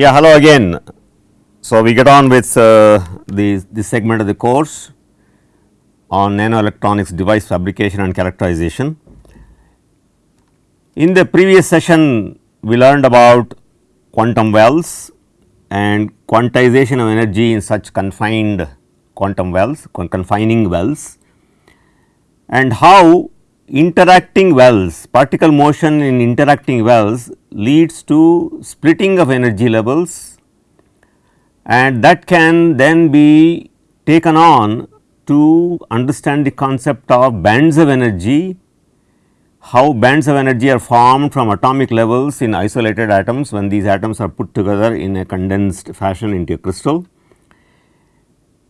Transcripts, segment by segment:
Yeah, hello again. So, we get on with uh, the, this segment of the course on nanoelectronics device fabrication and characterization. In the previous session, we learned about quantum wells and quantization of energy in such confined quantum wells, confining wells and how interacting wells, particle motion in interacting wells leads to splitting of energy levels and that can then be taken on to understand the concept of bands of energy, how bands of energy are formed from atomic levels in isolated atoms when these atoms are put together in a condensed fashion into a crystal.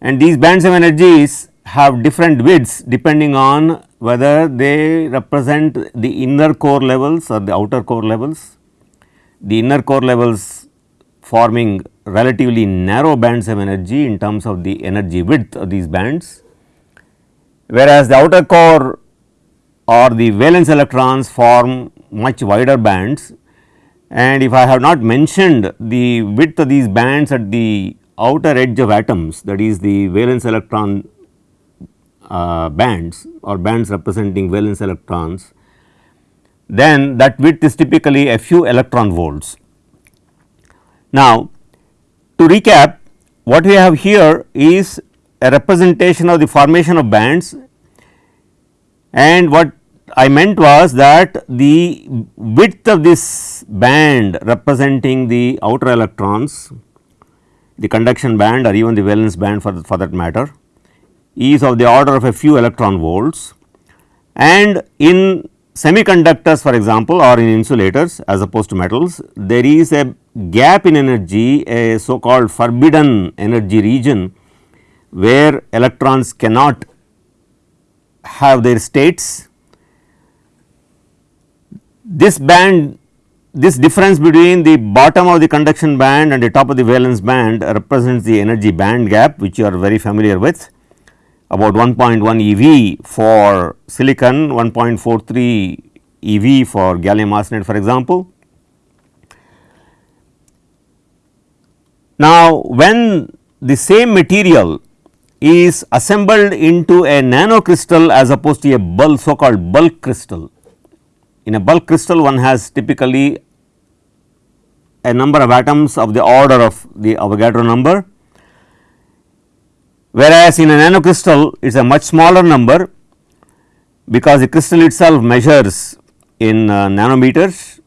And these bands of energies have different widths depending on whether they represent the inner core levels or the outer core levels. The inner core levels forming relatively narrow bands of energy in terms of the energy width of these bands, whereas the outer core or the valence electrons form much wider bands and if I have not mentioned the width of these bands at the outer edge of atoms that is the valence electron uh, bands or bands representing valence electrons, then that width is typically a few electron volts. Now, to recap what we have here is a representation of the formation of bands and what I meant was that the width of this band representing the outer electrons, the conduction band or even the valence band for, for that matter is of the order of a few electron volts and in semiconductors for example or in insulators as opposed to metals there is a gap in energy a so called forbidden energy region where electrons cannot have their states. This band this difference between the bottom of the conduction band and the top of the valence band represents the energy band gap which you are very familiar with about 1.1 eV for silicon, 1.43 eV for gallium arsenide for example. Now, when the same material is assembled into a nanocrystal as opposed to a bulk so called bulk crystal. In a bulk crystal one has typically a number of atoms of the order of the Avogadro number whereas in a nanocrystal it is a much smaller number because the crystal itself measures in uh, nanometers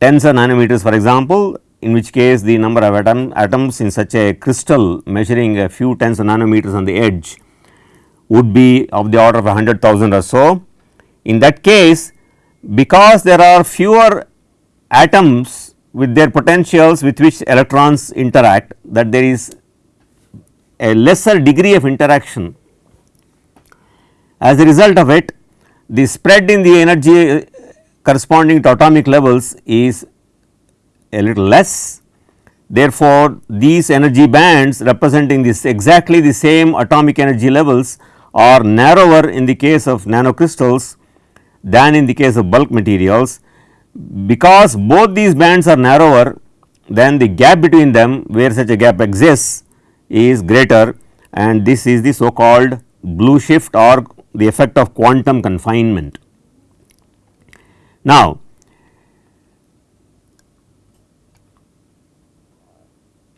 tens of nanometers for example in which case the number of atom, atoms in such a crystal measuring a few tens of nanometers on the edge would be of the order of 100,000 or so. In that case because there are fewer atoms with their potentials with which electrons interact that there is a lesser degree of interaction. As a result of it the spread in the energy uh, corresponding to atomic levels is a little less. Therefore, these energy bands representing this exactly the same atomic energy levels are narrower in the case of nanocrystals than in the case of bulk materials. Because both these bands are narrower then the gap between them where such a gap exists is greater and this is the so called blue shift or the effect of quantum confinement. Now,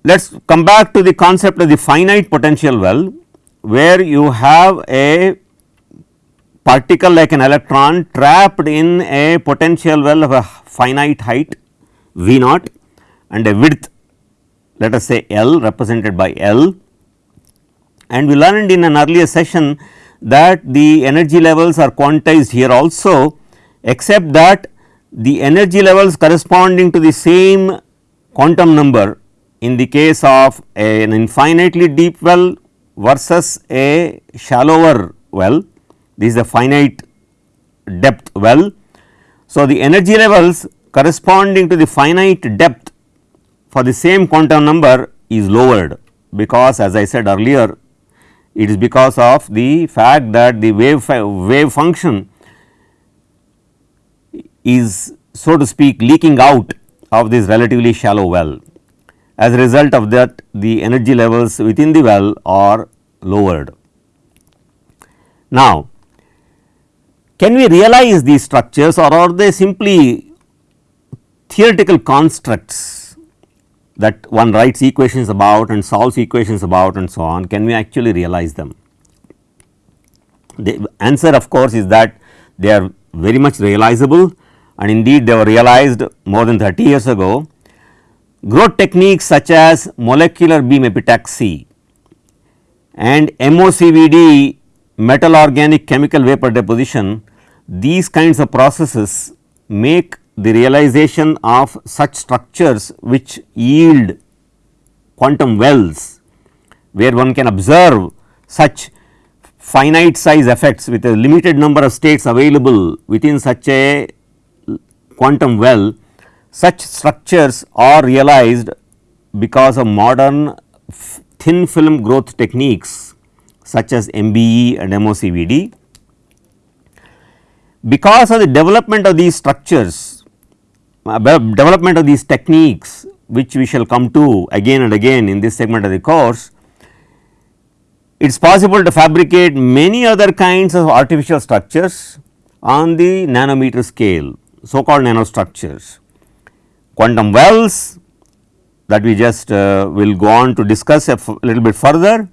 let us come back to the concept of the finite potential well where you have a particle like an electron trapped in a potential well of a finite height V naught and a width let us say L represented by L and we learned in an earlier session that the energy levels are quantized here also except that the energy levels corresponding to the same quantum number in the case of an infinitely deep well versus a shallower well this is a finite depth well. So, the energy levels corresponding to the finite depth for the same quantum number is lowered because as I said earlier it is because of the fact that the wave, wave function is so to speak leaking out of this relatively shallow well. as a result of that the energy levels within the well are lowered. Now, can we realize these structures or are they simply theoretical constructs that one writes equations about and solves equations about and so on, can we actually realize them? The answer of course, is that they are very much realizable and indeed they were realized more than 30 years ago. Growth techniques such as molecular beam epitaxy and MOCVD metal organic chemical vapor deposition, these kinds of processes make the realization of such structures which yield quantum wells, where one can observe such finite size effects with a limited number of states available within such a quantum well, such structures are realized because of modern thin film growth techniques such as MBE and MOCVD. Because of the development of these structures, development of these techniques which we shall come to again and again in this segment of the course, it is possible to fabricate many other kinds of artificial structures on the nanometer scale so called nanostructures. Quantum wells that we just uh, will go on to discuss a little bit further.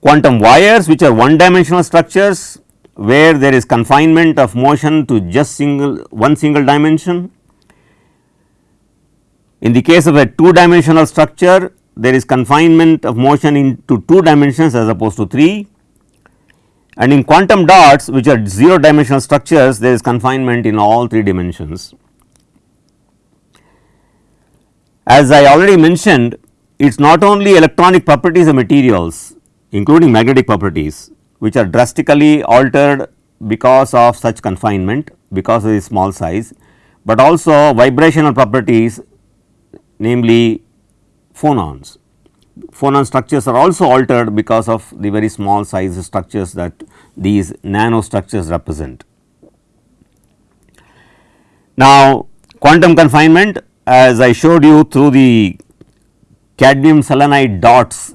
Quantum wires which are one dimensional structures where there is confinement of motion to just single one single dimension. In the case of a two dimensional structure there is confinement of motion into two dimensions as opposed to 3 and in quantum dots which are 0 dimensional structures there is confinement in all 3 dimensions. As I already mentioned it is not only electronic properties of materials including magnetic properties which are drastically altered because of such confinement because of the small size, but also vibrational properties namely phonons phonon structures are also altered because of the very small size structures that these nanostructures represent. Now, quantum confinement as I showed you through the cadmium selenide dots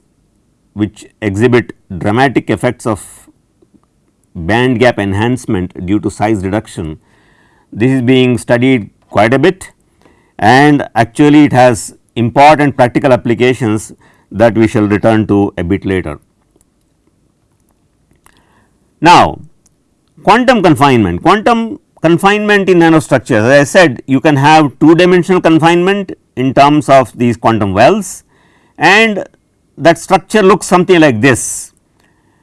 which exhibit dramatic effects of band gap enhancement due to size reduction. This is being studied quite a bit and actually it has important practical applications that we shall return to a bit later. Now, quantum confinement, quantum confinement in nanostructures as I said you can have two dimensional confinement in terms of these quantum wells and that structure looks something like this.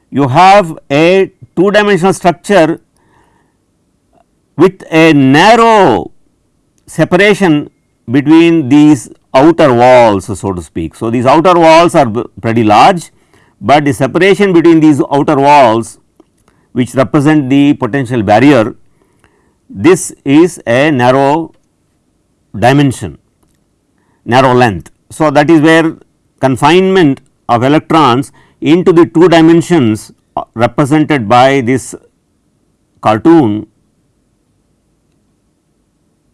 You have a two dimensional structure with a narrow separation between these outer walls so to speak. So, these outer walls are pretty large, but the separation between these outer walls which represent the potential barrier this is a narrow dimension narrow length. So, that is where confinement of electrons into the two dimensions represented by this cartoon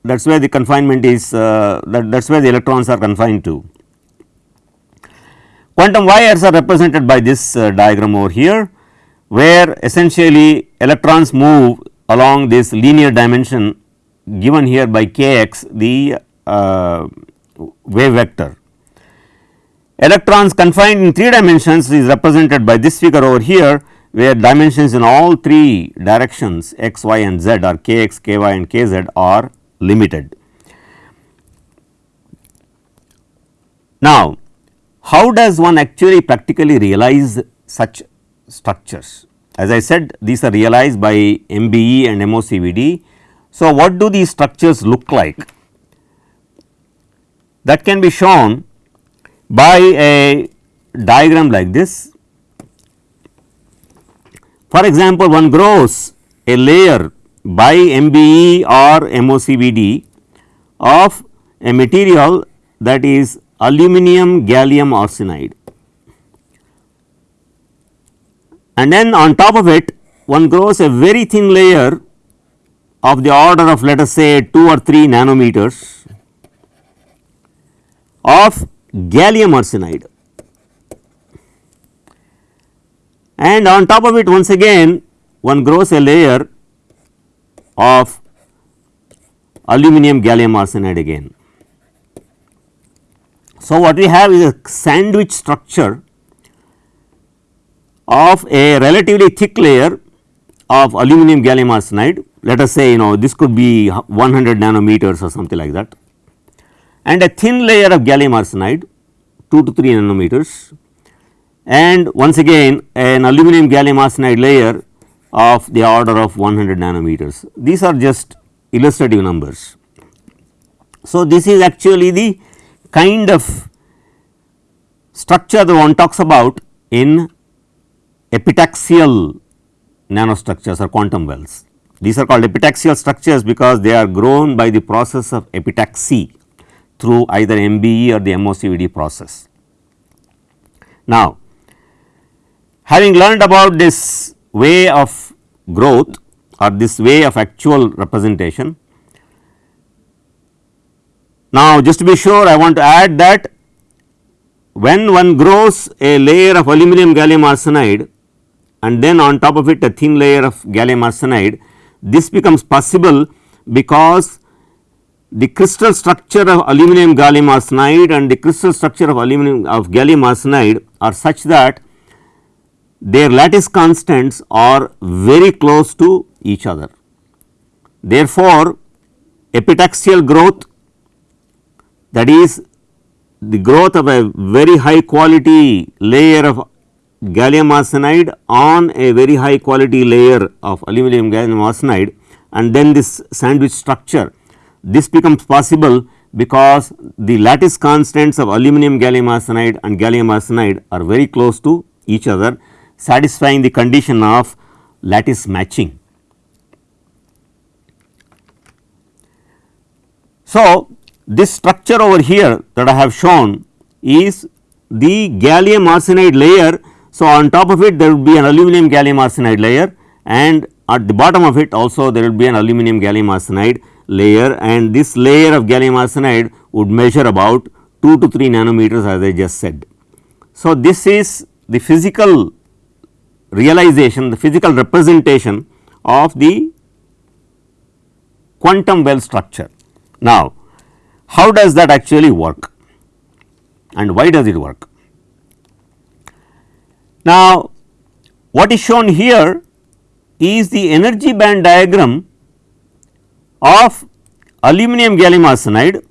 that is where the confinement is uh, that, is where the electrons are confined to. Quantum wires are represented by this uh, diagram over here where essentially electrons move along this linear dimension given here by k x the uh, wave vector. Electrons confined in 3 dimensions is represented by this figure over here where dimensions in all 3 directions x, y and z are k x, k y and k z are limited. Now, how does one actually practically realize such structures? As I said these are realized by MBE and MOCVD. So, what do these structures look like? That can be shown by a diagram like this. For example, one grows a layer by MBE or MOCVD of a material that is aluminum gallium arsenide. And then on top of it one grows a very thin layer of the order of let us say 2 or 3 nanometers of gallium arsenide and on top of it once again one grows a layer of aluminum gallium arsenide again. So, what we have is a sandwich structure of a relatively thick layer of aluminum gallium arsenide. Let us say you know this could be 100 nanometers or something like that. And a thin layer of gallium arsenide 2 to 3 nanometers and once again an aluminum gallium arsenide layer of the order of 100 nanometers. These are just illustrative numbers. So, this is actually the kind of structure that one talks about in epitaxial nanostructures or quantum wells. These are called epitaxial structures because they are grown by the process of epitaxy through either MBE or the MOCVD process. Now, having learned about this way of growth or this way of actual representation, now just to be sure I want to add that when one grows a layer of aluminum gallium arsenide and then on top of it a thin layer of gallium arsenide, this becomes possible because the crystal structure of aluminum gallium arsenide and the crystal structure of aluminum of gallium arsenide are such that their lattice constants are very close to each other. Therefore, epitaxial growth that is the growth of a very high quality layer of gallium arsenide on a very high quality layer of aluminum gallium arsenide and then this sandwich structure. This becomes possible because the lattice constants of aluminum gallium arsenide and gallium arsenide are very close to each other satisfying the condition of lattice matching. So, this structure over here that I have shown is the gallium arsenide layer. So, on top of it there will be an aluminum gallium arsenide layer and at the bottom of it also there will be an aluminum gallium arsenide layer and this layer of gallium arsenide would measure about 2 to 3 nanometers as I just said. So, this is the physical realization the physical representation of the quantum well structure. Now, how does that actually work and why does it work? Now, what is shown here is the energy band diagram of aluminum gallium arsenide,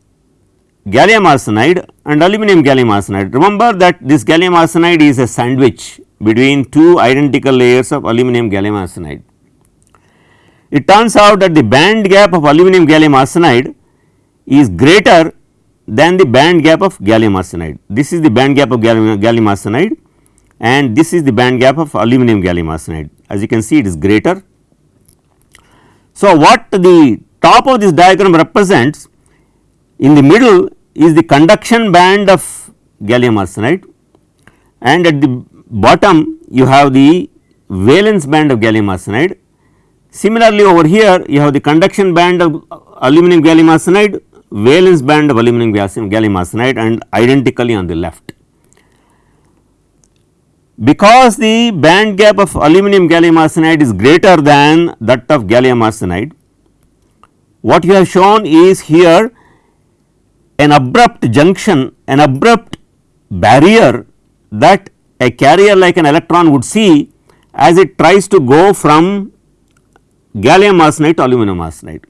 gallium arsenide and aluminum gallium arsenide. Remember that this gallium arsenide is a sandwich between two identical layers of aluminum gallium arsenide. It turns out that the band gap of aluminum gallium arsenide is greater than the band gap of gallium arsenide. This is the band gap of gallium, gallium arsenide and this is the band gap of aluminum gallium arsenide. As you can see it is greater. So, what the top of this diagram represents in the middle is the conduction band of gallium arsenide and at the bottom you have the valence band of gallium arsenide. Similarly, over here you have the conduction band of aluminum gallium arsenide valence band of aluminum gallium arsenide and identically on the left. Because the band gap of aluminum gallium arsenide is greater than that of gallium arsenide, what you have shown is here an abrupt junction, an abrupt barrier that a carrier like an electron would see as it tries to go from gallium arsenide to aluminum arsenide.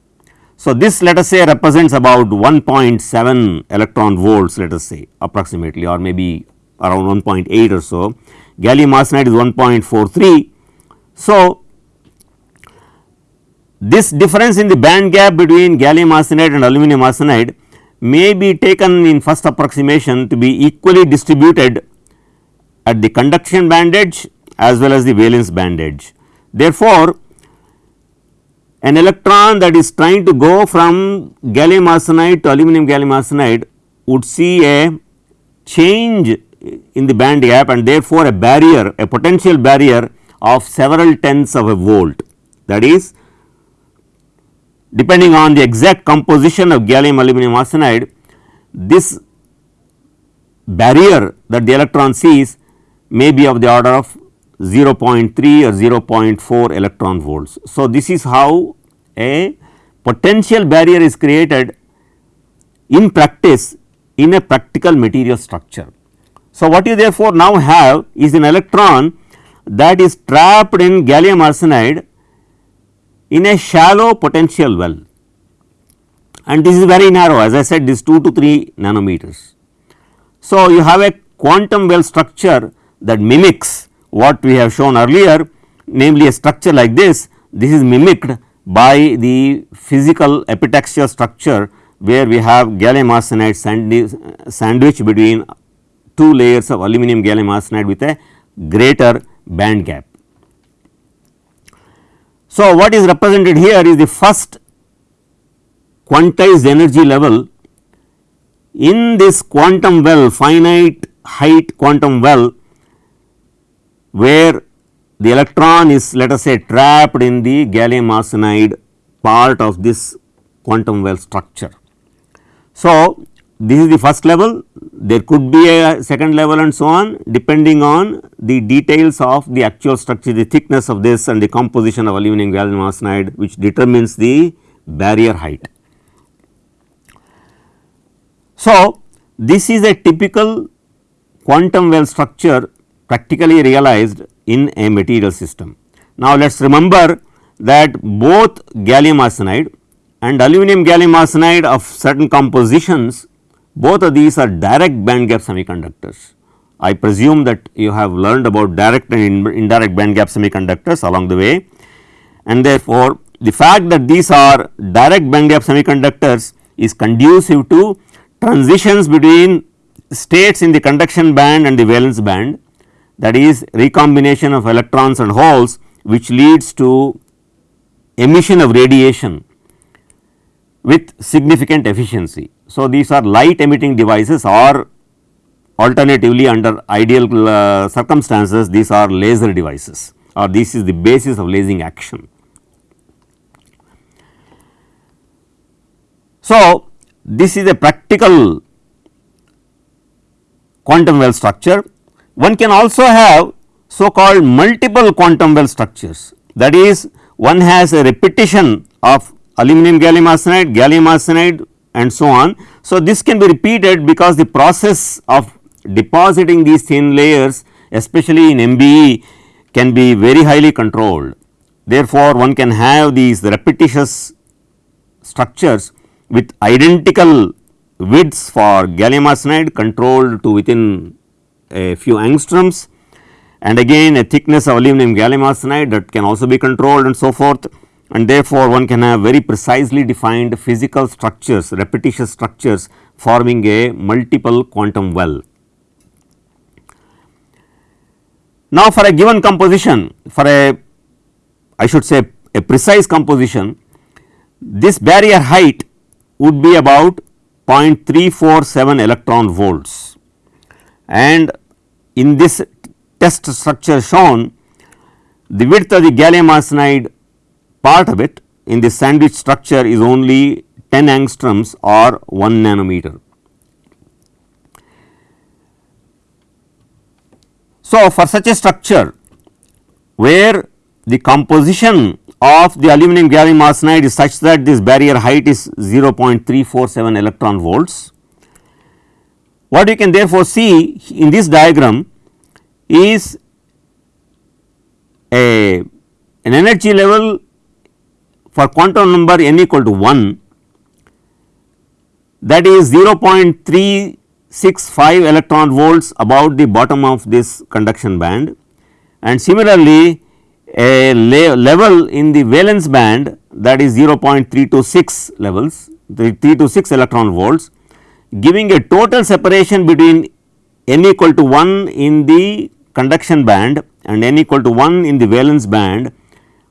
So, this let us say represents about 1.7 electron volts let us say approximately or maybe around 1.8 or so, gallium arsenide is 1.43. So, this difference in the band gap between gallium arsenide and aluminum arsenide may be taken in first approximation to be equally distributed at the conduction band edge as well as the valence band edge. Therefore, an electron that is trying to go from gallium arsenide to aluminum gallium arsenide would see a change in the band gap and therefore, a barrier a potential barrier of several tenths of a volt that is depending on the exact composition of gallium aluminum arsenide this barrier that the electron sees may be of the order of 0.3 or 0.4 electron volts. So, this is how a potential barrier is created in practice in a practical material structure. So, what you therefore now have is an electron that is trapped in gallium arsenide in a shallow potential well and this is very narrow as I said this 2 to 3 nanometers. So, you have a quantum well structure that mimics what we have shown earlier namely a structure like this, this is mimicked by the physical epitaxial structure where we have gallium arsenide sandwich between two layers of aluminum gallium arsenide with a greater band gap. So, what is represented here is the first quantized energy level in this quantum well finite height quantum well where the electron is let us say trapped in the gallium arsenide part of this quantum well structure. So, this is the first level there could be a second level and so on depending on the details of the actual structure the thickness of this and the composition of aluminum gallium arsenide which determines the barrier height. So, this is a typical quantum well structure practically realized in a material system. Now, let us remember that both gallium arsenide and aluminum gallium arsenide of certain compositions both of these are direct band gap semiconductors. I presume that you have learned about direct and indirect band gap semiconductors along the way and therefore, the fact that these are direct band gap semiconductors is conducive to transitions between states in the conduction band and the valence band that is recombination of electrons and holes which leads to emission of radiation with significant efficiency. So, these are light emitting devices or alternatively under ideal uh, circumstances these are laser devices or this is the basis of lasing action. So, this is a practical quantum well structure one can also have so called multiple quantum well structures that is one has a repetition of aluminum gallium arsenide, gallium arsenide and so on. So, this can be repeated because the process of depositing these thin layers especially in MBE can be very highly controlled. Therefore, one can have these repetitious structures with identical widths for gallium arsenide controlled to within a few angstroms. And again a thickness of aluminum gallium arsenide that can also be controlled and so forth. And therefore, one can have very precisely defined physical structures repetitious structures forming a multiple quantum well. Now, for a given composition for a I should say a precise composition this barrier height would be about 0.347 electron volts. And in this test structure shown the width of the gallium arsenide part of it in the sandwich structure is only 10 angstroms or 1 nanometer. So, for such a structure where the composition of the aluminum gallium arsenide is such that this barrier height is 0.347 electron volts what you can therefore see in this diagram is a an energy level for quantum number n equal to 1 that is 0.365 electron volts about the bottom of this conduction band. And similarly a level in the valence band that is 0.326 levels the 326 electron volts giving a total separation between n equal to 1 in the conduction band and n equal to 1 in the valence band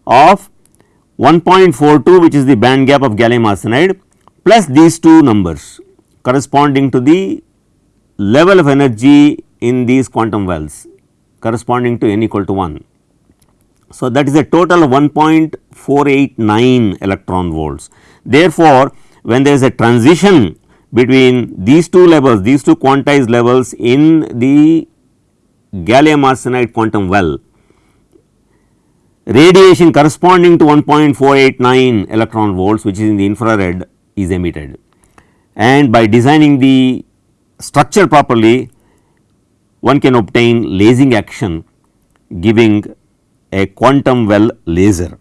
of 1.42 which is the band gap of gallium arsenide plus these two numbers corresponding to the level of energy in these quantum wells corresponding to n equal to 1. So, that is a total of 1.489 electron volts. Therefore, when there is a transition between these two levels, these two quantized levels in the gallium arsenide quantum well, radiation corresponding to 1.489 electron volts which is in the infrared is emitted. And by designing the structure properly, one can obtain lasing action giving a quantum well laser.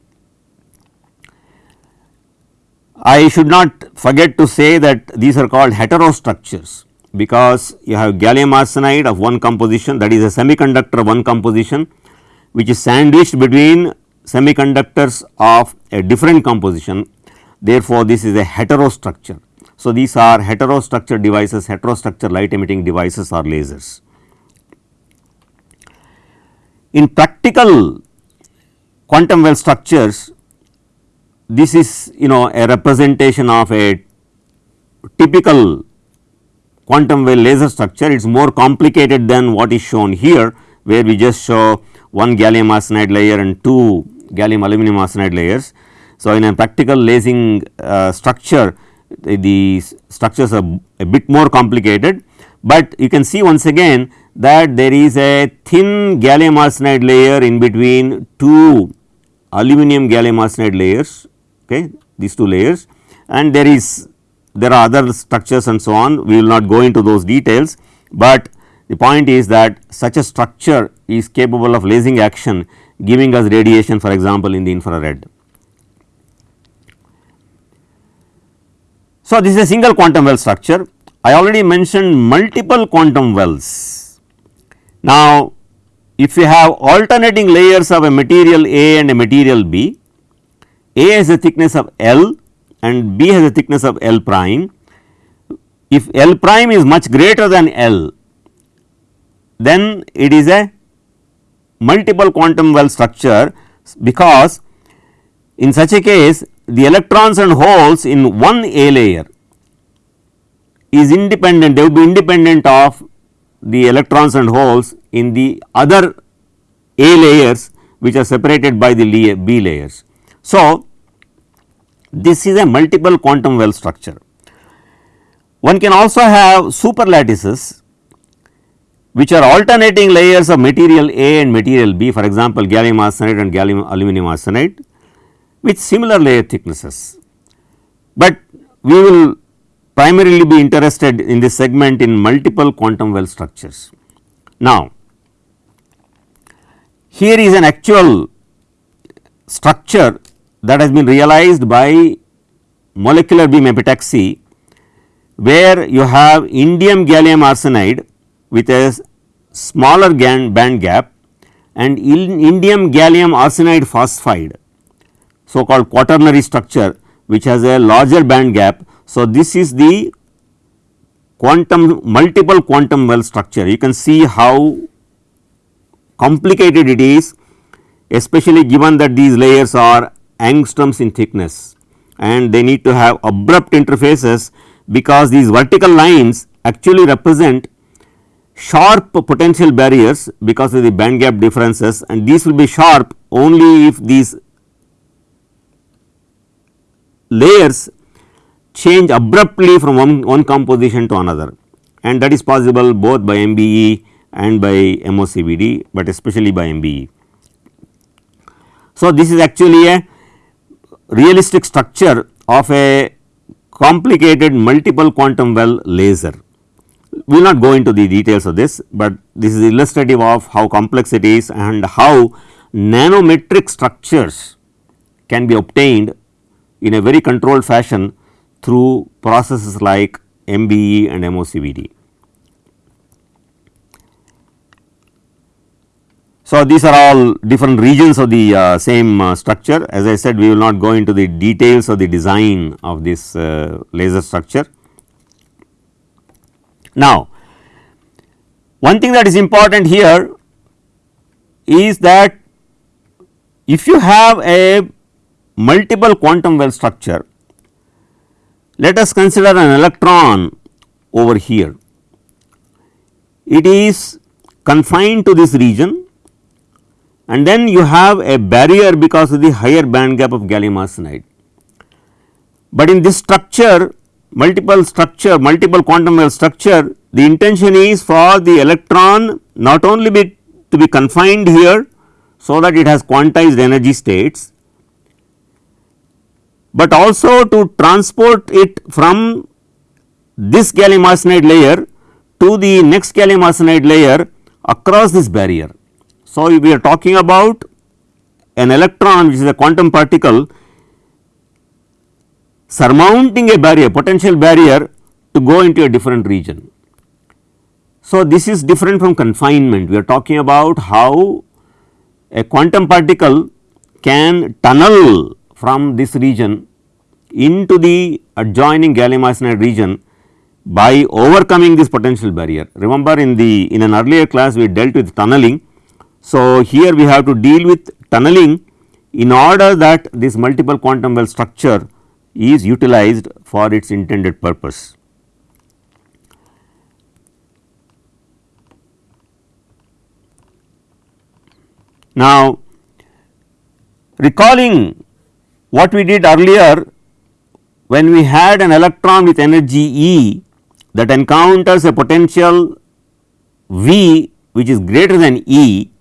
I should not forget to say that these are called heterostructures because you have gallium arsenide of one composition that is a semiconductor one composition which is sandwiched between semiconductors of a different composition. Therefore, this is a heterostructure. So, these are heterostructure devices, heterostructure light emitting devices or lasers. In practical quantum well structures, this is you know a representation of a typical quantum well laser structure. It is more complicated than what is shown here, where we just show one gallium arsenide layer and two gallium aluminum arsenide layers. So, in a practical lasing uh, structure, the, the structures are a bit more complicated, but you can see once again that there is a thin gallium arsenide layer in between two aluminum gallium arsenide layers okay, these two layers and there is there are other structures and so on we will not go into those details, but the point is that such a structure is capable of lasing action giving us radiation for example, in the infrared. So, this is a single quantum well structure. I already mentioned multiple quantum wells. Now, if you have alternating layers of a material A and a material B, a has a thickness of L and B has a thickness of L prime. If L prime is much greater than L, then it is a multiple quantum well structure because in such a case the electrons and holes in one A layer is independent they will be independent of the electrons and holes in the other A layers which are separated by the B layers. So, this is a multiple quantum well structure. One can also have super lattices which are alternating layers of material A and material B for example, gallium arsenide and gallium aluminum arsenide with similar layer thicknesses. But we will primarily be interested in this segment in multiple quantum well structures. Now, here is an actual structure that has been realized by molecular beam epitaxy where you have indium gallium arsenide with a smaller band gap and indium gallium arsenide phosphide so called quaternary structure which has a larger band gap. So, this is the quantum multiple quantum well structure you can see how complicated it is especially given that these layers are angstroms in thickness. And they need to have abrupt interfaces because these vertical lines actually represent sharp potential barriers because of the band gap differences. And these will be sharp only if these layers change abruptly from one, one composition to another. And that is possible both by MBE and by MOCVD, but especially by MBE. So, this is actually a realistic structure of a complicated multiple quantum well laser. We will not go into the details of this, but this is illustrative of how complex it is and how nanometric structures can be obtained in a very controlled fashion through processes like MBE and MOCVD. So, these are all different regions of the uh, same uh, structure as I said we will not go into the details of the design of this uh, laser structure. Now, one thing that is important here is that if you have a multiple quantum well structure, let us consider an electron over here. It is confined to this region and then you have a barrier because of the higher band gap of gallium arsenide. But in this structure multiple structure multiple quantum well structure the intention is for the electron not only be to be confined here so that it has quantized energy states, but also to transport it from this gallium arsenide layer to the next gallium arsenide layer across this barrier. So, we are talking about an electron which is a quantum particle surmounting a barrier potential barrier to go into a different region. So, this is different from confinement we are talking about how a quantum particle can tunnel from this region into the adjoining gallium arsenide region by overcoming this potential barrier. Remember in the in an earlier class we dealt with tunneling. So, here we have to deal with tunneling in order that this multiple quantum well structure is utilized for its intended purpose. Now, recalling what we did earlier when we had an electron with energy E that encounters a potential V which is greater than E,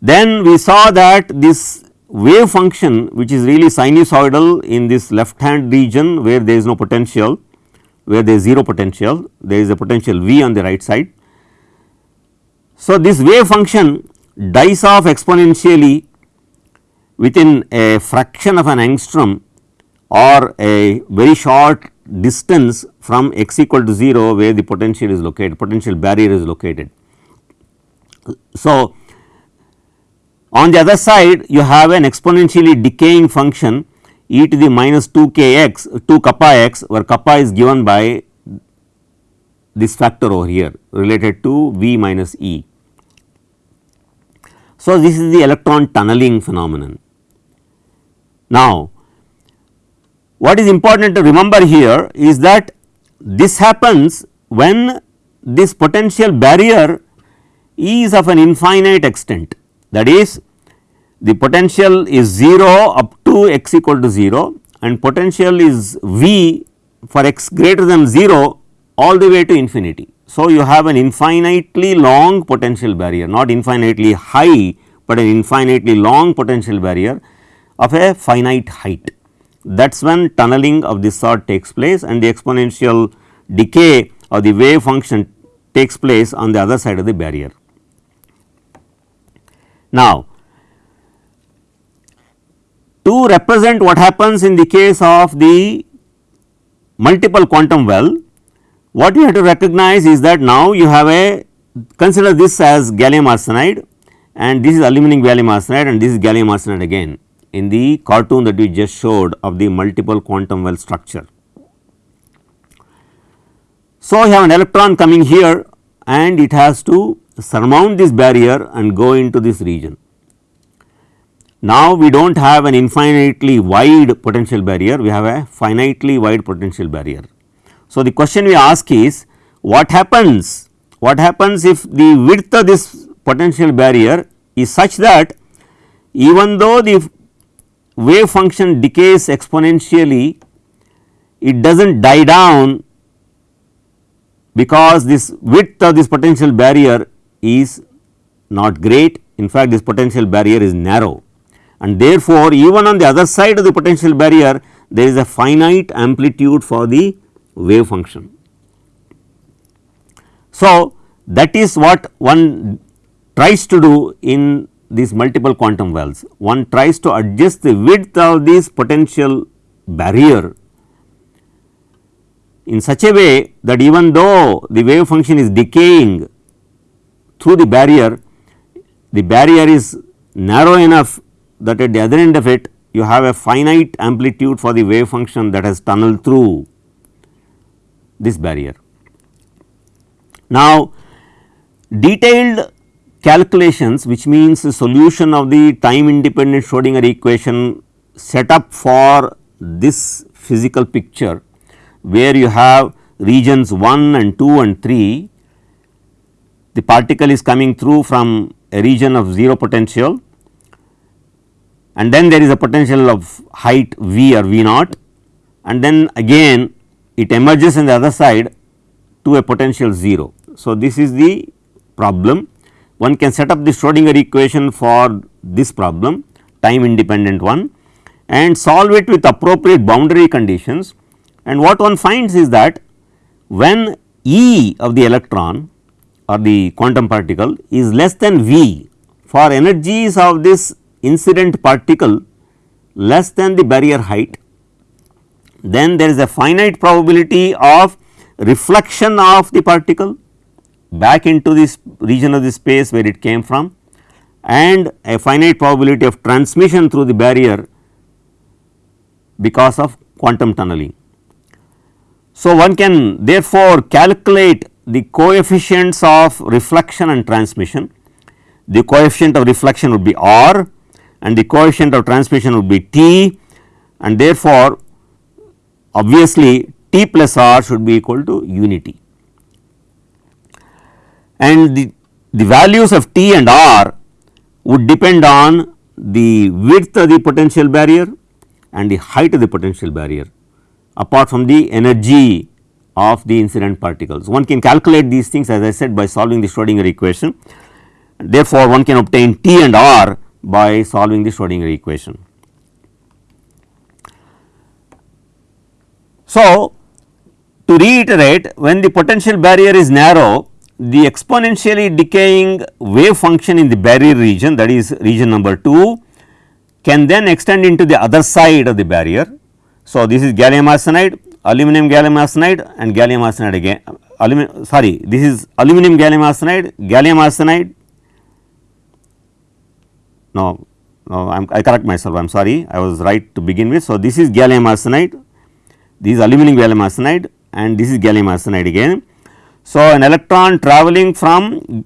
then we saw that this wave function which is really sinusoidal in this left hand region where there is no potential, where there is 0 potential, there is a potential V on the right side. So, this wave function dies off exponentially within a fraction of an angstrom or a very short distance from x equal to 0 where the potential is located potential barrier is located. So, on the other side you have an exponentially decaying function e to the minus 2 k x 2 kappa x where kappa is given by this factor over here related to V minus E. So, this is the electron tunneling phenomenon. Now, what is important to remember here is that this happens when this potential barrier is of an infinite extent that is the potential is 0 up to x equal to 0 and potential is V for x greater than 0 all the way to infinity. So, you have an infinitely long potential barrier not infinitely high, but an infinitely long potential barrier of a finite height. That is when tunneling of this sort takes place and the exponential decay of the wave function takes place on the other side of the barrier. Now, to represent what happens in the case of the multiple quantum well, what you have to recognize is that now you have a consider this as gallium arsenide and this is aluminum gallium arsenide and this is gallium arsenide again in the cartoon that we just showed of the multiple quantum well structure. So, you have an electron coming here and it has to surmount this barrier and go into this region. Now, we do not have an infinitely wide potential barrier, we have a finitely wide potential barrier. So, the question we ask is what happens, what happens if the width of this potential barrier is such that even though the wave function decays exponentially, it does not die down because this width of this potential barrier is not great in fact this potential barrier is narrow and therefore, even on the other side of the potential barrier there is a finite amplitude for the wave function. So, that is what one tries to do in these multiple quantum wells. One tries to adjust the width of this potential barrier in such a way that even though the wave function is decaying through the barrier, the barrier is narrow enough that at the other end of it you have a finite amplitude for the wave function that has tunneled through this barrier. Now, detailed calculations which means the solution of the time independent Schrodinger equation set up for this physical picture where you have regions 1 and 2 and 3 the particle is coming through from a region of 0 potential and then there is a potential of height V or V naught and then again it emerges in the other side to a potential 0. So, this is the problem one can set up the Schrodinger equation for this problem time independent one and solve it with appropriate boundary conditions and what one finds is that when E of the electron or the quantum particle is less than V for energies of this incident particle less than the barrier height, then there is a finite probability of reflection of the particle back into this region of the space where it came from and a finite probability of transmission through the barrier because of quantum tunneling. So, one can therefore calculate the coefficients of reflection and transmission. The coefficient of reflection would be r and the coefficient of transmission would be t and therefore, obviously t plus r should be equal to unity. And the, the values of t and r would depend on the width of the potential barrier and the height of the potential barrier apart from the energy of the incident particles. One can calculate these things as I said by solving the Schrodinger equation. Therefore, one can obtain T and R by solving the Schrodinger equation. So, to reiterate when the potential barrier is narrow the exponentially decaying wave function in the barrier region that is region number 2 can then extend into the other side of the barrier. So, this is gallium arsenide, aluminum gallium arsenide and gallium arsenide again sorry this is aluminum gallium arsenide, gallium arsenide no, no I am I correct myself I am sorry I was right to begin with. So, this is gallium arsenide, this is aluminum gallium arsenide and this is gallium arsenide again. So, an electron travelling from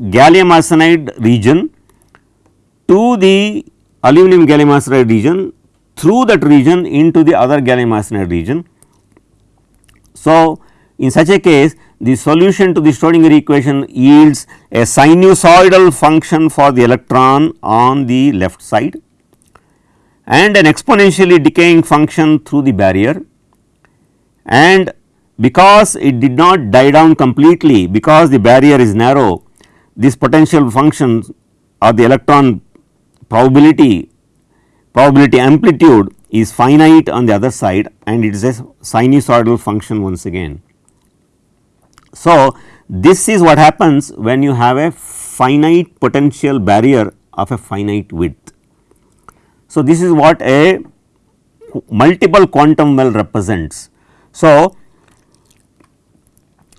gallium arsenide region to the aluminum gallium arsenide region through that region into the other gallium arsenide region. So, in such a case the solution to the Schrodinger equation yields a sinusoidal function for the electron on the left side and an exponentially decaying function through the barrier. And because it did not die down completely because the barrier is narrow this potential function or the electron probability probability amplitude is finite on the other side and it is a sinusoidal function once again. So, this is what happens when you have a finite potential barrier of a finite width. So, this is what a multiple quantum well represents. So,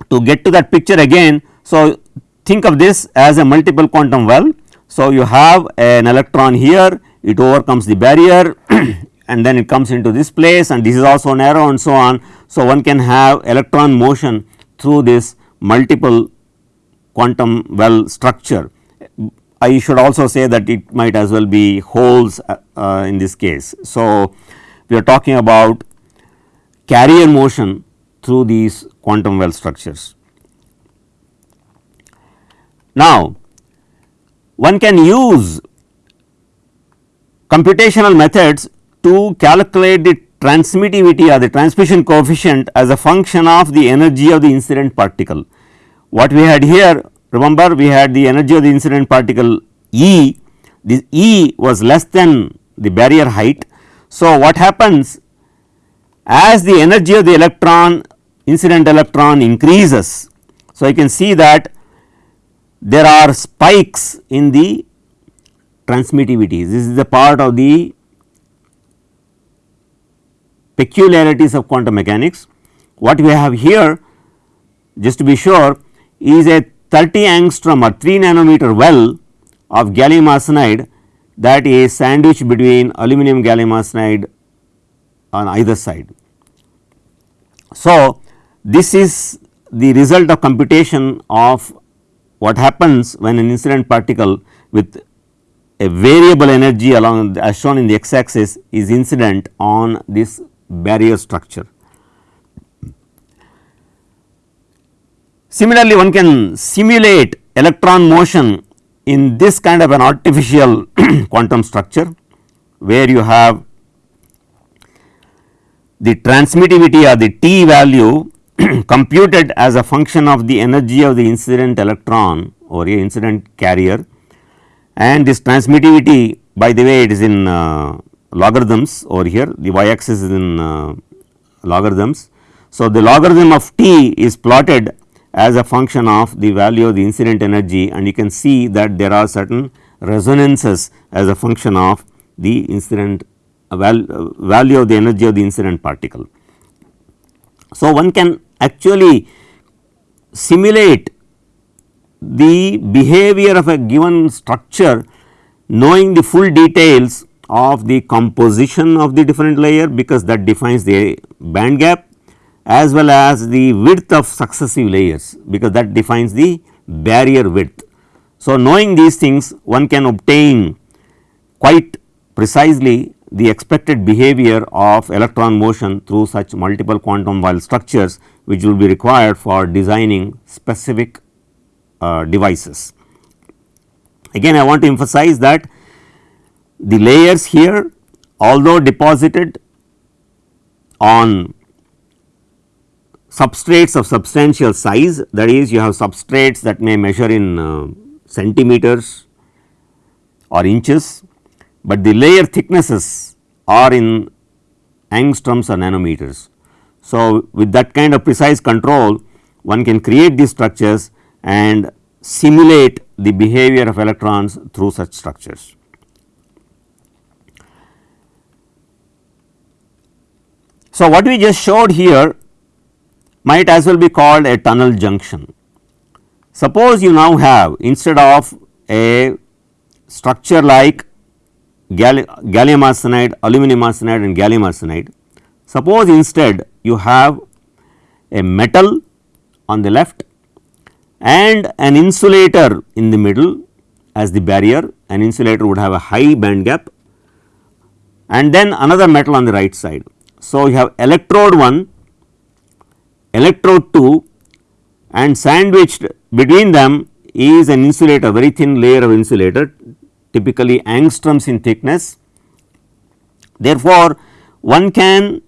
to get to that picture again, so think of this as a multiple quantum well. So, you have an electron here, it overcomes the barrier and then it comes into this place and this is also narrow and so on. So, one can have electron motion through this multiple quantum well structure. I should also say that it might as well be holes uh, uh, in this case. So, we are talking about carrier motion through these quantum well structures. Now, one can use computational methods to calculate the transmittivity or the transmission coefficient as a function of the energy of the incident particle. What we had here remember we had the energy of the incident particle E, this E was less than the barrier height. So, what happens as the energy of the electron incident electron increases. So, you can see that there are spikes in the transmittivity this is the part of the peculiarities of quantum mechanics. What we have here just to be sure is a 30 angstrom or 3 nanometer well of gallium arsenide that is sandwiched between aluminum gallium arsenide on either side. So, this is the result of computation of what happens when an incident particle with a variable energy along as shown in the x axis is incident on this barrier structure. Similarly, one can simulate electron motion in this kind of an artificial quantum structure where you have the transmittivity or the T value computed as a function of the energy of the incident electron or a incident carrier and this transmittivity by the way it is in uh, logarithms over here the y axis is in uh, logarithms. So, the logarithm of t is plotted as a function of the value of the incident energy and you can see that there are certain resonances as a function of the incident uh, val, uh, value of the energy of the incident particle. So, one can actually simulate the behavior of a given structure knowing the full details of the composition of the different layer because that defines the band gap as well as the width of successive layers because that defines the barrier width. So, knowing these things one can obtain quite precisely the expected behavior of electron motion through such multiple quantum well structures which will be required for designing specific uh, devices. Again I want to emphasize that the layers here although deposited on substrates of substantial size that is you have substrates that may measure in uh, centimeters or inches, but the layer thicknesses are in angstroms or nanometers. So, with that kind of precise control one can create these structures and simulate the behavior of electrons through such structures. So, what we just showed here might as well be called a tunnel junction. Suppose you now have instead of a structure like gallium arsenide, aluminum arsenide and gallium arsenide, suppose instead you have a metal on the left and an insulator in the middle as the barrier, an insulator would have a high band gap and then another metal on the right side. So, you have electrode 1 electrode 2 and sandwiched between them is an insulator very thin layer of insulator typically angstroms in thickness. Therefore, one can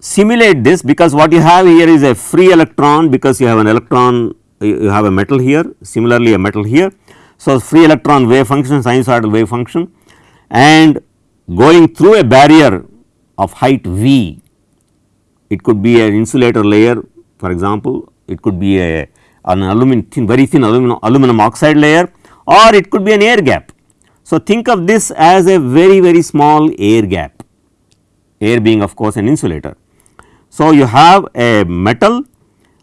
simulate this because what you have here is a free electron because you have an electron you have a metal here similarly a metal here. So, free electron wave function sinusoidal wave function and going through a barrier of height v it could be an insulator layer for example, it could be a an aluminum thin very thin aluminum, aluminum oxide layer or it could be an air gap. So, think of this as a very very small air gap, air being of course an insulator. So, you have a metal,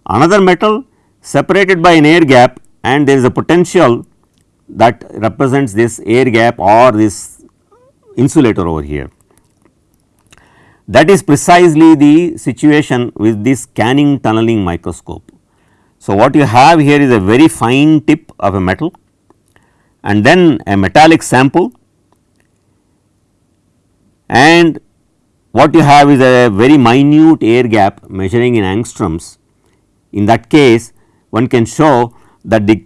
another metal separated by an air gap and there is a potential that represents this air gap or this insulator over here. That is precisely the situation with this scanning tunneling microscope. So, what you have here is a very fine tip of a metal and then a metallic sample and what you have is a very minute air gap measuring in angstroms. In that case one can show that the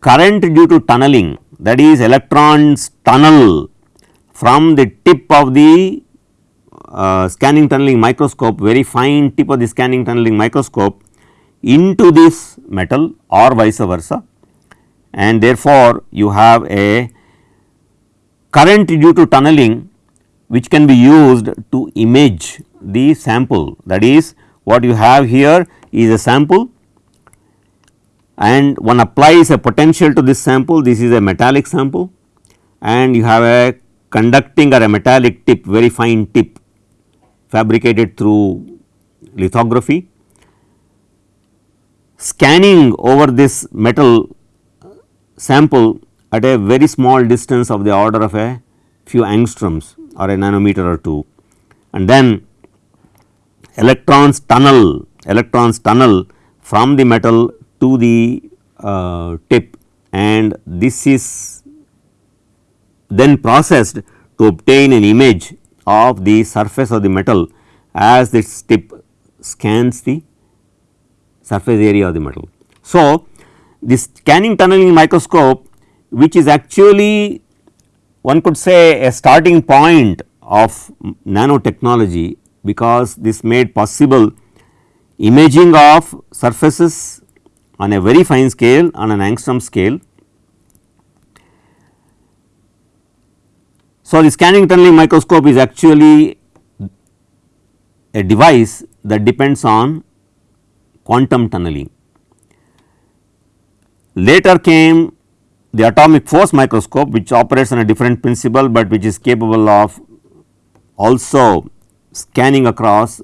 current due to tunneling that is electrons tunnel from the tip of the uh, scanning tunneling microscope very fine tip of the scanning tunneling microscope into this metal or vice versa. And therefore, you have a current due to tunneling which can be used to image the sample. That is what you have here is a sample and one applies a potential to this sample. This is a metallic sample and you have a conducting or a metallic tip very fine tip fabricated through lithography. Scanning over this metal sample at a very small distance of the order of a few angstroms or a nanometer or 2 and then electrons tunnel electrons tunnel from the metal to the uh, tip and this is then processed to obtain an image of the surface of the metal as this tip scans the surface area of the metal. So, this scanning tunneling microscope which is actually one could say a starting point of nanotechnology because this made possible imaging of surfaces on a very fine scale on an angstrom scale. So, the scanning tunneling microscope is actually a device that depends on quantum tunneling. Later came the atomic force microscope which operates on a different principle, but which is capable of also scanning across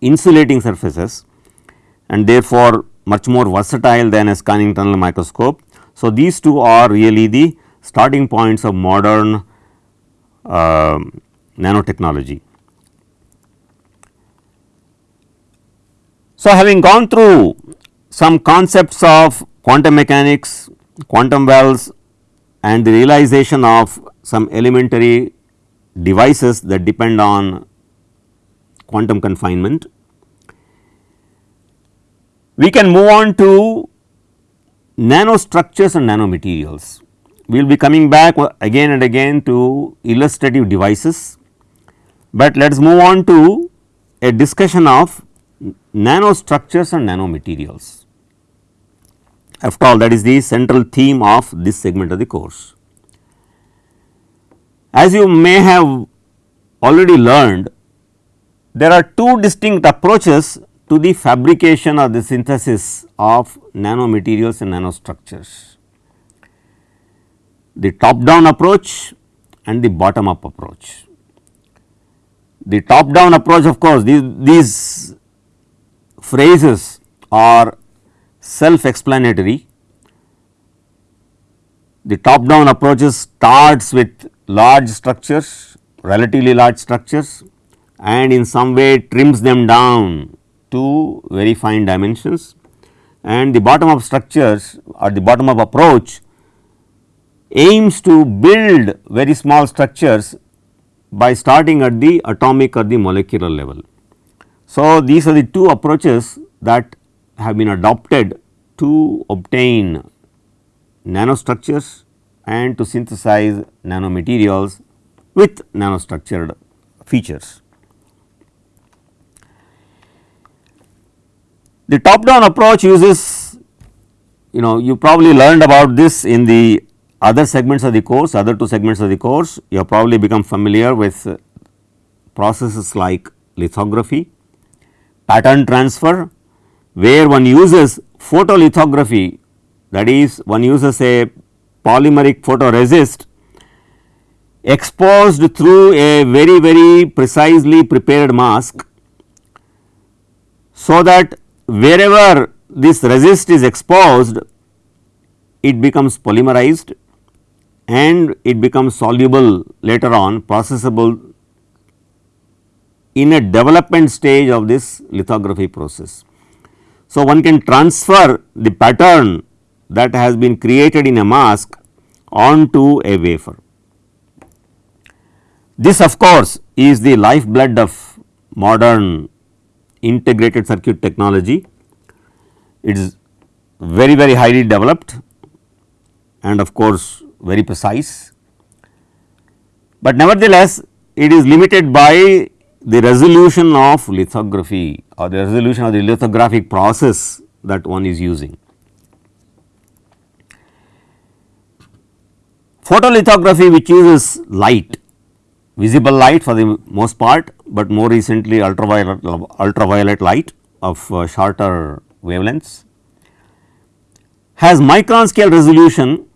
insulating surfaces and therefore, much more versatile than a scanning tunnel microscope. So, these two are really the starting points of modern uh, nanotechnology. So, having gone through some concepts of quantum mechanics, quantum wells and the realization of some elementary devices that depend on quantum confinement. We can move on to nanostructures and nanomaterials. We will be coming back again and again to illustrative devices, but let us move on to a discussion of nanostructures and nanomaterials. After all that is the central theme of this segment of the course. As you may have already learned, there are two distinct approaches to the fabrication or the synthesis of nanomaterials and nanostructures. The top down approach and the bottom up approach. The top down approach of course, these, these phrases are self explanatory. The top down approaches starts with large structures, relatively large structures and in some way trims them down to very fine dimensions and the bottom up structures or the bottom up approach aims to build very small structures by starting at the atomic or the molecular level. So, these are the two approaches that have been adopted to obtain nanostructures and to synthesize nanomaterials with nanostructured features. The top down approach uses you know you probably learned about this in the other segments of the course other two segments of the course you have probably become familiar with uh, processes like lithography, pattern transfer where one uses photolithography that is one uses a polymeric photoresist exposed through a very very precisely prepared mask. So, that wherever this resist is exposed it becomes polymerized and it becomes soluble later on processable in a development stage of this lithography process. So, one can transfer the pattern that has been created in a mask onto a wafer. This of course, is the lifeblood of modern integrated circuit technology. It is very very highly developed and of course, very precise, but nevertheless it is limited by the resolution of lithography or the resolution of the lithographic process that one is using. Photolithography which uses light, visible light for the most part, but more recently ultraviolet, ultraviolet light of uh, shorter wavelengths has micron scale resolution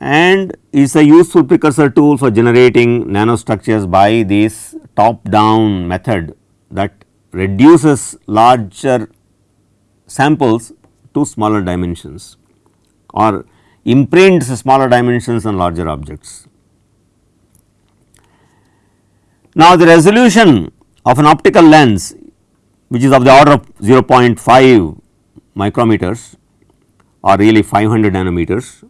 and is a useful precursor tool for generating nanostructures by this top down method that reduces larger samples to smaller dimensions or imprints smaller dimensions on larger objects. Now, the resolution of an optical lens which is of the order of 0.5 micrometers or really 500 nanometers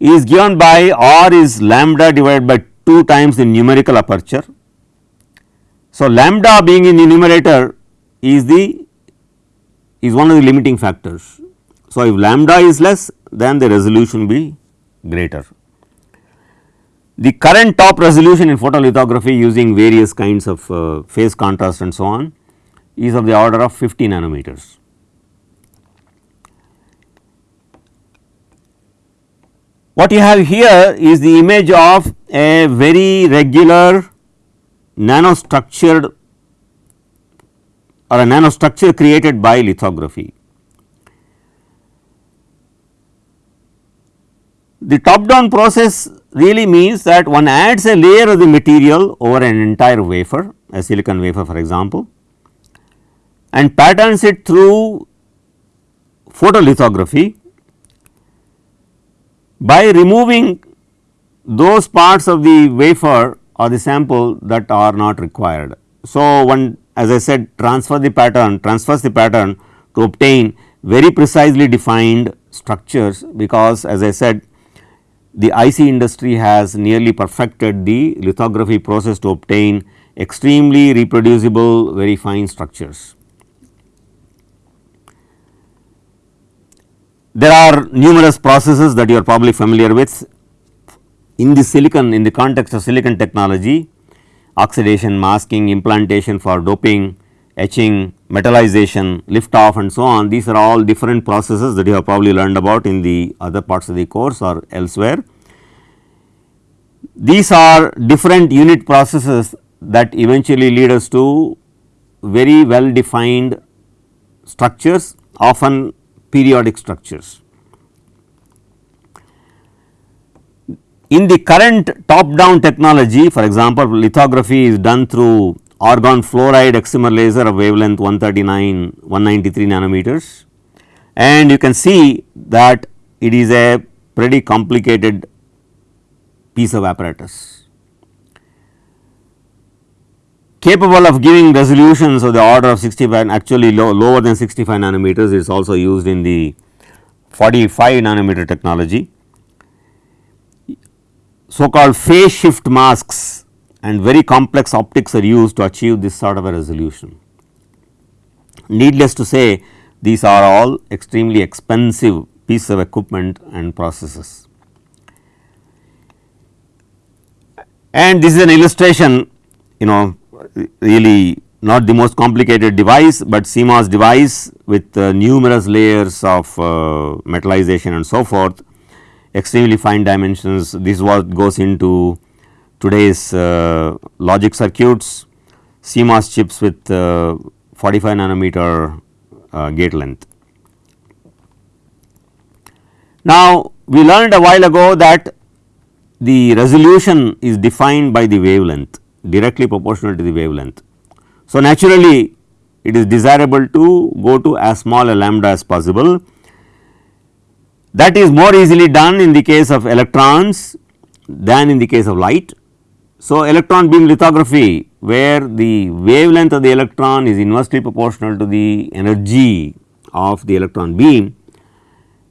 is given by r is lambda divided by 2 times the numerical aperture. So, lambda being in the numerator is the is one of the limiting factors so, if lambda is less then the resolution be greater. The current top resolution in photolithography using various kinds of uh, phase contrast and so on is of the order of 50 nanometers. What you have here is the image of a very regular nanostructured or a nanostructure created by lithography. The top down process really means that one adds a layer of the material over an entire wafer a silicon wafer for example and patterns it through photolithography by removing those parts of the wafer or the sample that are not required. So, one as I said transfer the pattern transfers the pattern to obtain very precisely defined structures because as I said the IC industry has nearly perfected the lithography process to obtain extremely reproducible very fine structures. There are numerous processes that you are probably familiar with in the silicon in the context of silicon technology oxidation, masking, implantation for doping, etching, metallization, lift off and so on these are all different processes that you have probably learned about in the other parts of the course or elsewhere. These are different unit processes that eventually lead us to very well defined structures often periodic structures. In the current top down technology for example, lithography is done through argon fluoride excimer laser of wavelength 139 193 nanometers and you can see that it is a pretty complicated piece of apparatus capable of giving resolutions of the order of 65 actually low, lower than 65 nanometers is also used in the 45 nanometer technology. So called phase shift masks and very complex optics are used to achieve this sort of a resolution. Needless to say these are all extremely expensive pieces of equipment and processes. And this is an illustration you know really not the most complicated device, but CMOS device with uh, numerous layers of uh, metallization and so forth extremely fine dimensions. This is what goes into today's uh, logic circuits, CMOS chips with uh, 45 nanometer gate length. Now, we learned a while ago that the resolution is defined by the wavelength directly proportional to the wavelength. So, naturally it is desirable to go to as small a lambda as possible. That is more easily done in the case of electrons than in the case of light. So, electron beam lithography where the wavelength of the electron is inversely proportional to the energy of the electron beam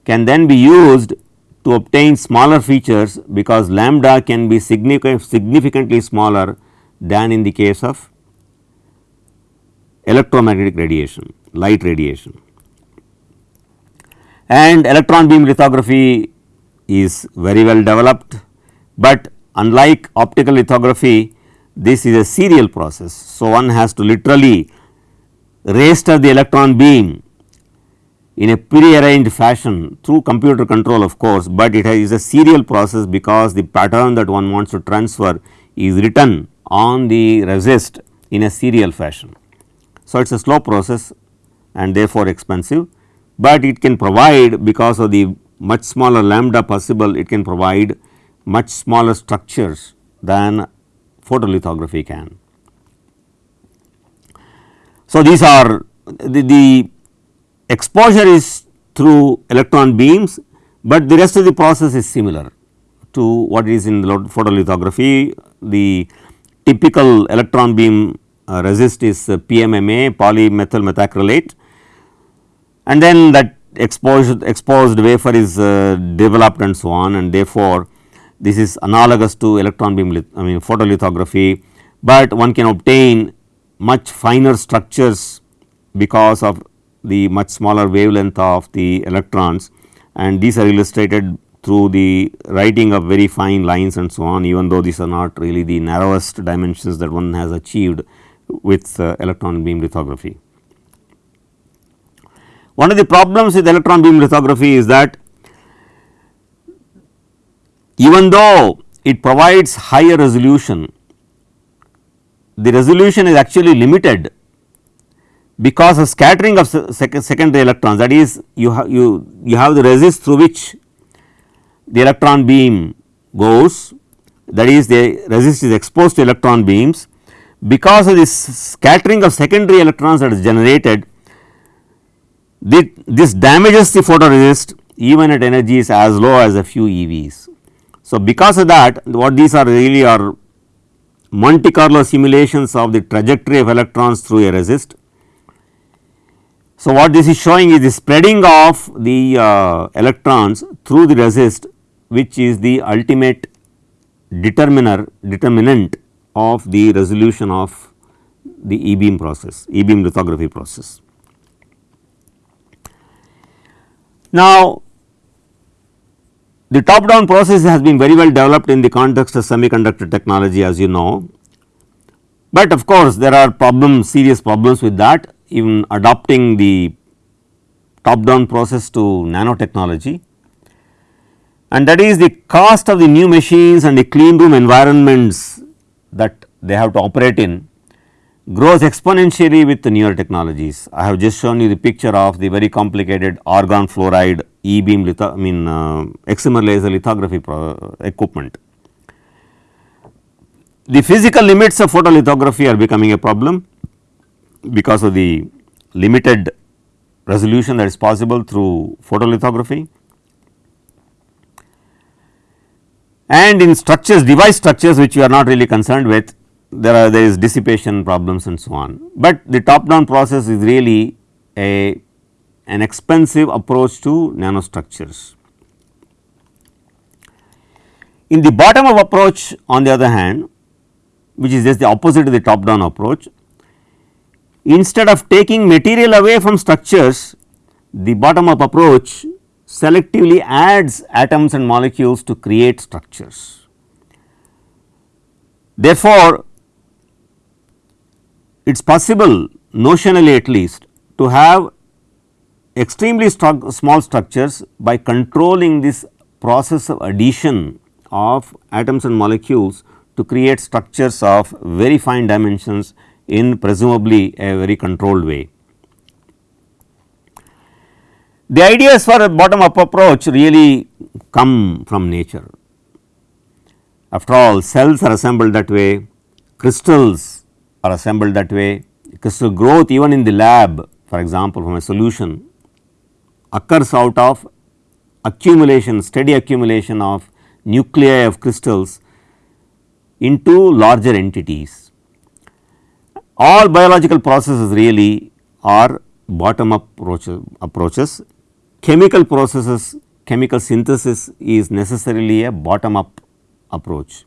can then be used to obtain smaller features because lambda can be significantly smaller than in the case of electromagnetic radiation, light radiation. And electron beam lithography is very well developed, but unlike optical lithography this is a serial process. So, one has to literally raster the electron beam in a prearranged fashion through computer control of course, but it is a serial process because the pattern that one wants to transfer is written on the resist in a serial fashion. So, it is a slow process and therefore expensive, but it can provide because of the much smaller lambda possible it can provide much smaller structures than photolithography can. So, these are the, the exposure is through electron beams, but the rest of the process is similar to what is in the photolithography. The typical electron beam uh, resist is uh, PMMA polymethyl methacrylate. And then that exposed exposed wafer is uh, developed and so on. And therefore, this is analogous to electron beam I mean photolithography, but one can obtain much finer structures because of the much smaller wavelength of the electrons. And these are illustrated through the writing of very fine lines and so on even though these are not really the narrowest dimensions that one has achieved with uh, electron beam lithography. One of the problems with electron beam lithography is that even though it provides higher resolution, the resolution is actually limited because of scattering of sec secondary electrons that is you have you you have the resist through which the electron beam goes that is the resist is exposed to electron beams because of this scattering of secondary electrons that is generated the, this damages the photoresist even at energies as low as a few EVs. So, because of that what these are really are Monte Carlo simulations of the trajectory of electrons through a resist. So, what this is showing is the spreading of the uh, electrons through the resist which is the ultimate determiner determinant of the resolution of the e beam process e beam lithography process. Now, the top down process has been very well developed in the context of semiconductor technology as you know, but of course, there are problems serious problems with that even adopting the top down process to nanotechnology and that is the cost of the new machines and the clean room environments that they have to operate in grows exponentially with the newer technologies. I have just shown you the picture of the very complicated argon fluoride e beam litho I mean uh, excimer laser lithography equipment. The physical limits of photolithography are becoming a problem because of the limited resolution that is possible through photolithography. And in structures device structures which we are not really concerned with there are there is dissipation problems and so on, but the top down process is really a an expensive approach to nanostructures. In the bottom up approach on the other hand which is just the opposite of the top down approach, instead of taking material away from structures the bottom up approach selectively adds atoms and molecules to create structures. Therefore, it is possible notionally at least to have extremely small structures by controlling this process of addition of atoms and molecules to create structures of very fine dimensions in presumably a very controlled way. The ideas for a bottom up approach really come from nature. After all cells are assembled that way, crystals are assembled that way. Crystal growth even in the lab for example, from a solution occurs out of accumulation steady accumulation of nuclei of crystals into larger entities. All biological processes really are bottom up approaches. Chemical processes chemical synthesis is necessarily a bottom up approach.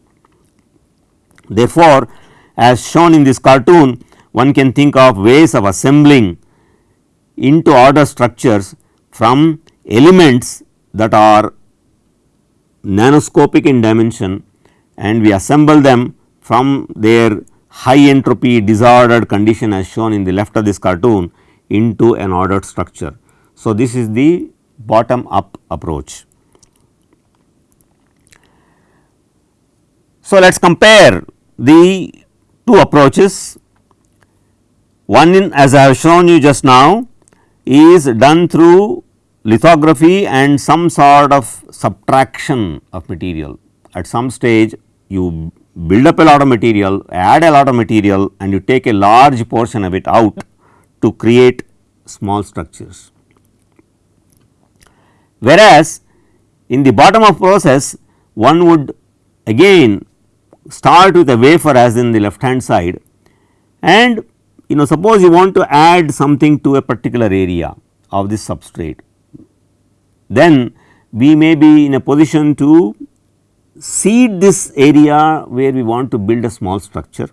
Therefore, as shown in this cartoon one can think of ways of assembling into order structures from elements that are nanoscopic in dimension and we assemble them from their high entropy disordered condition as shown in the left of this cartoon into an ordered structure. So, this is the bottom up approach. So, let us compare the two approaches. One in as I have shown you just now is done through lithography and some sort of subtraction of material. At some stage you build up a lot of material, add a lot of material and you take a large portion of it out to create small structures. Whereas, in the bottom up process one would again start with a wafer as in the left hand side and you know suppose you want to add something to a particular area of this substrate. Then we may be in a position to seed this area where we want to build a small structure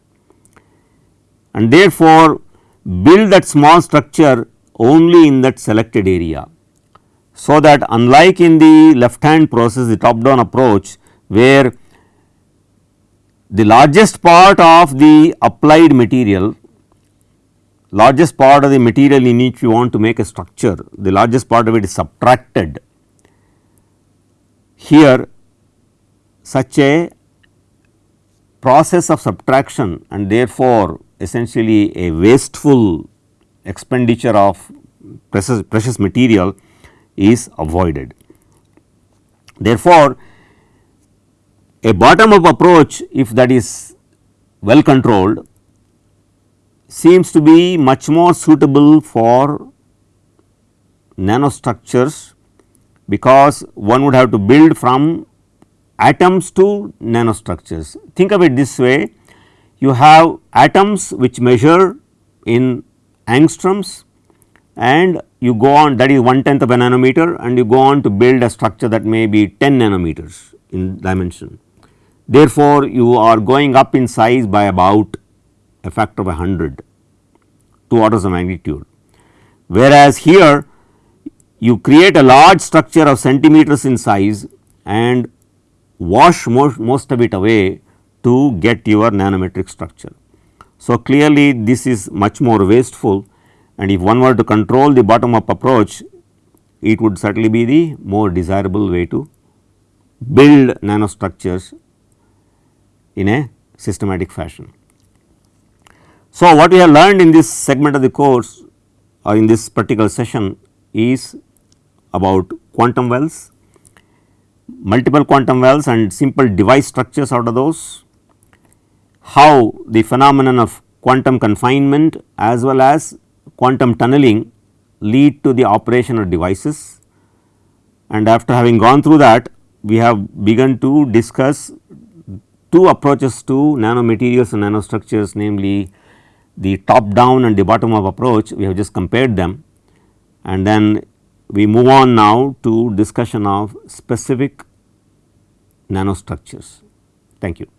and therefore, build that small structure only in that selected area. So, that unlike in the left hand process the top down approach where the largest part of the applied material largest part of the material in which you want to make a structure the largest part of it is subtracted. Here such a process of subtraction and therefore, essentially a wasteful expenditure of precious, precious material is avoided. Therefore, a bottom up approach if that is well controlled seems to be much more suitable for nanostructures because one would have to build from atoms to nanostructures. Think of it this way you have atoms which measure in angstroms and you go on that is one tenth of a nanometer and you go on to build a structure that may be 10 nanometers in dimension. Therefore, you are going up in size by about a factor of 100, 2 orders of magnitude. Whereas, here you create a large structure of centimeters in size and wash most, most of it away to get your nanometric structure. So, clearly this is much more wasteful and if one were to control the bottom up approach it would certainly be the more desirable way to build nanostructures in a systematic fashion. So, what we have learned in this segment of the course or in this particular session is about quantum wells, multiple quantum wells and simple device structures out of those, how the phenomenon of quantum confinement as well as quantum tunneling lead to the operation of devices and after having gone through that we have begun to discuss two approaches to nanomaterials and nanostructures namely the top down and the bottom up approach we have just compared them and then we move on now to discussion of specific nanostructures. Thank you.